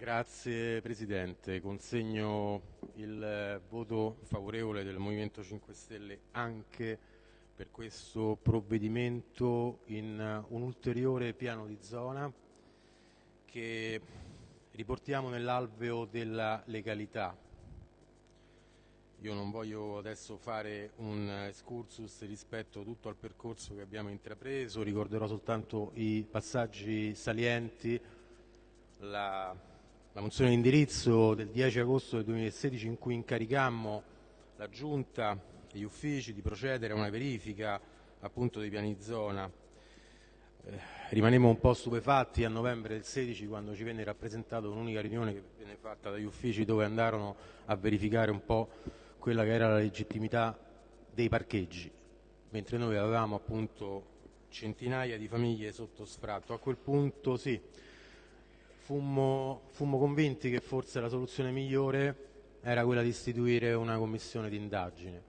Grazie Presidente, consegno il voto favorevole del Movimento 5 Stelle anche per questo provvedimento in un ulteriore piano di zona che riportiamo nell'alveo della legalità. Io non voglio adesso fare un excursus rispetto tutto al percorso che abbiamo intrapreso, ricorderò soltanto i passaggi salienti, la, la mozione di indirizzo del 10 agosto del 2016 in cui incaricammo la Giunta e gli uffici di procedere a una verifica appunto dei piani zona. Eh, rimanemmo un po' stupefatti a novembre del 16 quando ci venne rappresentata un'unica riunione che venne fatta dagli uffici dove andarono a verificare un po' quella che era la legittimità dei parcheggi, mentre noi avevamo appunto centinaia di famiglie sotto sfratto. A quel punto sì, fummo, fummo convinti che forse la soluzione migliore era quella di istituire una commissione d'indagine.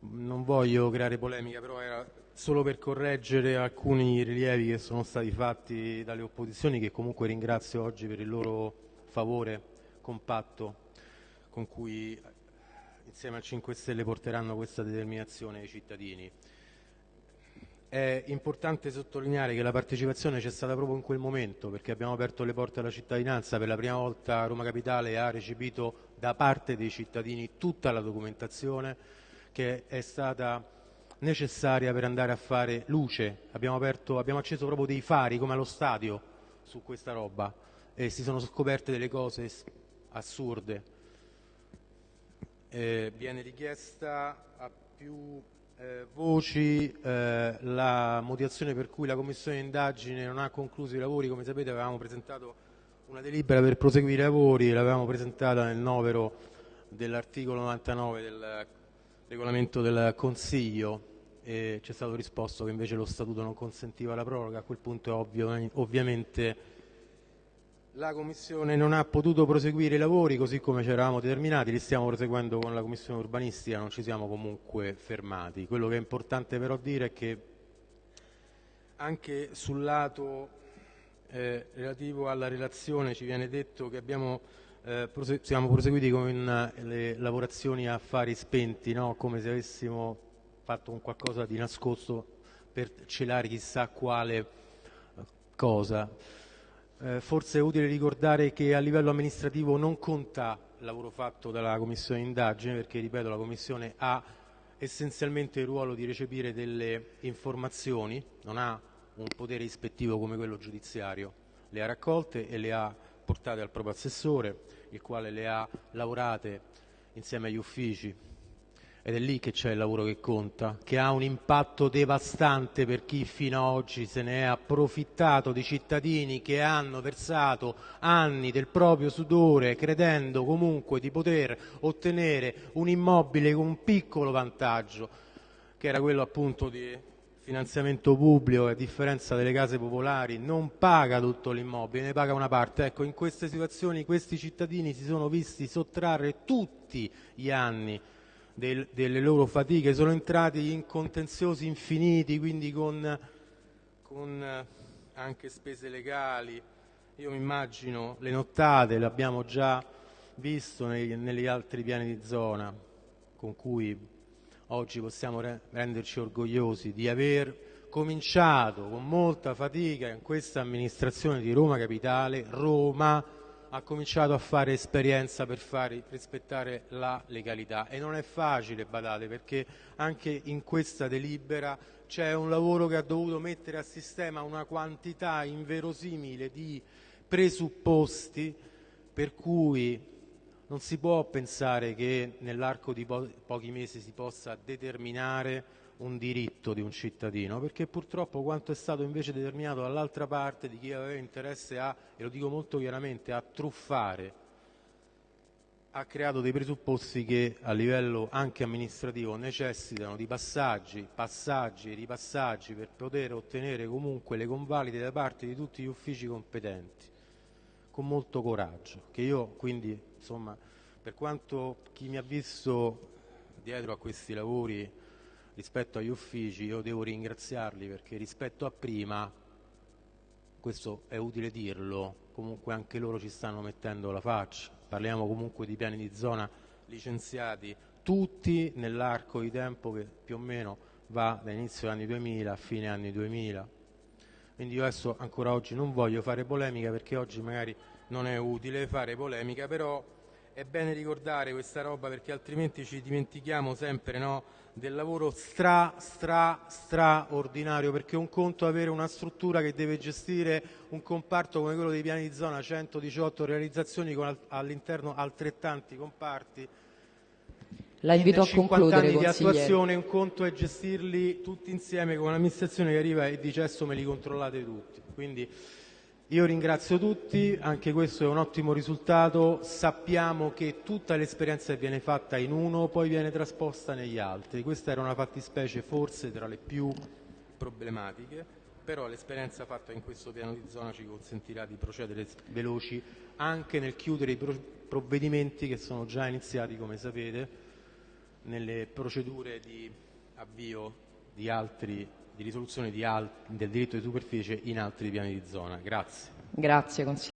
Non voglio creare polemica, però era solo per correggere alcuni rilievi che sono stati fatti dalle opposizioni, che comunque ringrazio oggi per il loro favore compatto con cui insieme al 5 Stelle porteranno questa determinazione ai cittadini. È importante sottolineare che la partecipazione c'è stata proprio in quel momento perché abbiamo aperto le porte alla cittadinanza, per la prima volta Roma Capitale ha recepito da parte dei cittadini tutta la documentazione che è stata necessaria per andare a fare luce. Abbiamo, aperto, abbiamo acceso proprio dei fari come allo stadio su questa roba e si sono scoperte delle cose assurde eh, viene richiesta a più eh, voci eh, la motivazione per cui la Commissione di indagine non ha concluso i lavori, come sapete avevamo presentato una delibera per proseguire i lavori, l'avevamo presentata nel novero dell'articolo 99 del regolamento del Consiglio e ci è stato risposto che invece lo Statuto non consentiva la proroga, a quel punto è ovvio, ovviamente la Commissione non ha potuto proseguire i lavori così come ci eravamo determinati, li stiamo proseguendo con la Commissione urbanistica, non ci siamo comunque fermati. Quello che è importante però dire è che anche sul lato eh, relativo alla relazione ci viene detto che abbiamo, eh, prose siamo proseguiti con le lavorazioni a fari spenti, no? come se avessimo fatto un qualcosa di nascosto per celare chissà quale cosa. Eh, forse è utile ricordare che a livello amministrativo non conta il lavoro fatto dalla Commissione d'indagine perché, ripeto, la Commissione ha essenzialmente il ruolo di recepire delle informazioni, non ha un potere ispettivo come quello giudiziario, le ha raccolte e le ha portate al proprio assessore, il quale le ha lavorate insieme agli uffici ed è lì che c'è il lavoro che conta, che ha un impatto devastante per chi fino ad oggi se ne è approfittato di cittadini che hanno versato anni del proprio sudore credendo comunque di poter ottenere un immobile con un piccolo vantaggio, che era quello appunto di finanziamento pubblico, a differenza delle case popolari, non paga tutto l'immobile, ne paga una parte. Ecco, in queste situazioni questi cittadini si sono visti sottrarre tutti gli anni del, delle loro fatiche, sono entrati in contenziosi infiniti, quindi con, con eh, anche spese legali. Io mi immagino le nottate, l'abbiamo già visto nei, negli altri piani di zona, con cui oggi possiamo re renderci orgogliosi di aver cominciato con molta fatica in questa amministrazione di Roma Capitale, Roma ha cominciato a fare esperienza per fare rispettare la legalità. E non è facile, badate, perché anche in questa delibera c'è un lavoro che ha dovuto mettere a sistema una quantità inverosimile di presupposti per cui non si può pensare che nell'arco di po pochi mesi si possa determinare un diritto di un cittadino, perché purtroppo quanto è stato invece determinato dall'altra parte di chi aveva interesse a, e lo dico molto chiaramente, a truffare, ha creato dei presupposti che a livello anche amministrativo necessitano di passaggi, passaggi e ripassaggi per poter ottenere comunque le convalide da parte di tutti gli uffici competenti, con molto coraggio, che io quindi, insomma, per quanto chi mi ha visto dietro a questi lavori rispetto agli uffici io devo ringraziarli perché rispetto a prima questo è utile dirlo, comunque anche loro ci stanno mettendo la faccia. Parliamo comunque di piani di zona licenziati tutti nell'arco di tempo che più o meno va da inizio anni 2000 a fine anni 2000. Quindi io adesso ancora oggi non voglio fare polemica perché oggi magari non è utile fare polemica, però è bene ricordare questa roba perché altrimenti ci dimentichiamo sempre no, del lavoro stra, stra, straordinario, perché un conto è avere una struttura che deve gestire un comparto come quello dei piani di zona, 118 realizzazioni con all'interno altrettanti comparti, la invito a concludere, anni di attuazione, un conto è gestirli tutti insieme con un'amministrazione che arriva e dice adesso me li controllate tutti. Quindi ringrazio tutti, anche questo è un ottimo risultato, sappiamo che tutta l'esperienza che viene fatta in uno poi viene trasposta negli altri, questa era una fattispecie forse tra le più problematiche, però l'esperienza fatta in questo piano di zona ci consentirà di procedere veloci anche nel chiudere i provvedimenti che sono già iniziati come sapete nelle procedure di avvio di, altri, di risoluzione del diritto di superficie in altri piani di zona. Grazie,